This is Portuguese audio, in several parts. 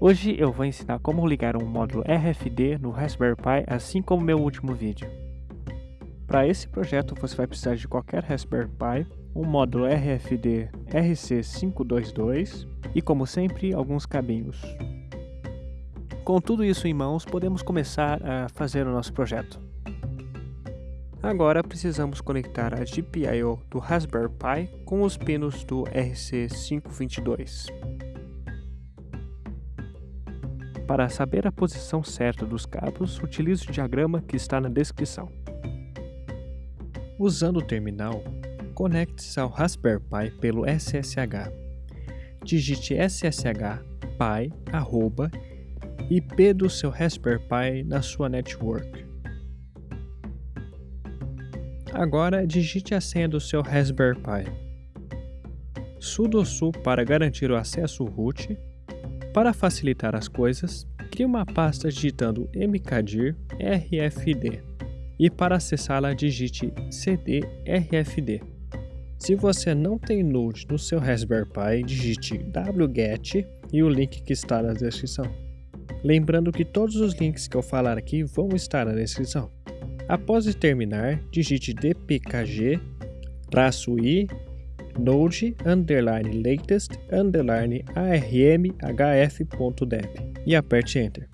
Hoje eu vou ensinar como ligar um módulo RFD no Raspberry Pi, assim como meu último vídeo. Para esse projeto você vai precisar de qualquer Raspberry Pi, um módulo RFD RC522 e, como sempre, alguns cabinhos. Com tudo isso em mãos, podemos começar a fazer o nosso projeto. Agora precisamos conectar a GPIO do Raspberry Pi com os pinos do RC522. Para saber a posição certa dos cabos, utilize o diagrama que está na descrição. Usando o terminal, conecte-se ao Raspberry Pi pelo SSH. Digite SSH pi arroba IP do seu Raspberry Pi na sua network. Agora digite a senha do seu Raspberry Pi. sudo su para garantir o acesso root para facilitar as coisas, crie uma pasta digitando mkdir rfd e para acessá-la digite cd rfd. Se você não tem Node no seu Raspberry Pi, digite wget e o link que está na descrição. Lembrando que todos os links que eu falar aqui vão estar na descrição. Após terminar, digite dpkg-i node underline latest underline armhf.deb e aperte Enter.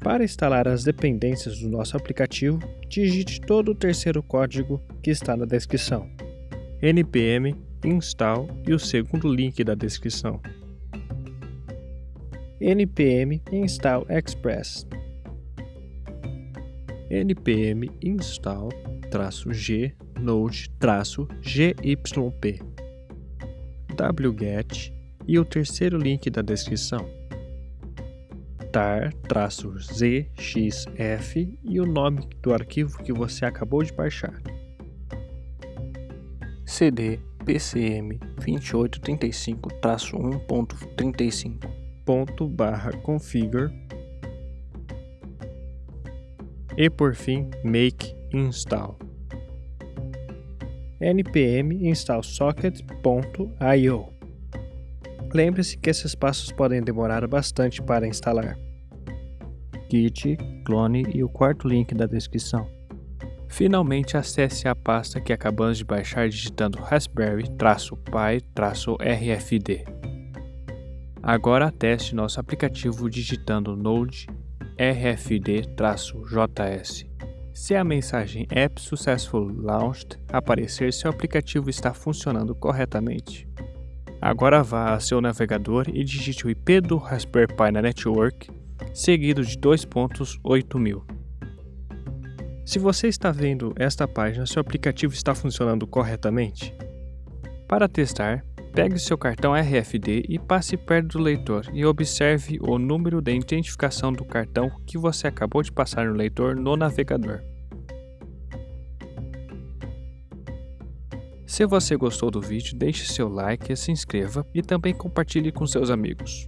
Para instalar as dependências do nosso aplicativo, digite todo o terceiro código que está na descrição. npm install e o segundo link da descrição. npm install express npm install -g node-gyp wget e o terceiro link da descrição. Tar-zxf e o nome do arquivo que você acabou de baixar. Cd pcm 2835-1.35 configure. E por fim make install npm install socket.io. Lembre-se que esses passos podem demorar bastante para instalar. Git, clone e o quarto link da descrição. Finalmente acesse a pasta que acabamos de baixar digitando raspberry-pi-rfd. Agora teste nosso aplicativo digitando node rfd-js. Se a mensagem App Successful Launched aparecer, seu aplicativo está funcionando corretamente. Agora vá a seu navegador e digite o IP do Raspberry Pi na network, seguido de 2.8000. Se você está vendo esta página, seu aplicativo está funcionando corretamente? Para testar, Pegue seu cartão RFD e passe perto do leitor e observe o número de identificação do cartão que você acabou de passar no leitor no navegador. Se você gostou do vídeo, deixe seu like, se inscreva e também compartilhe com seus amigos.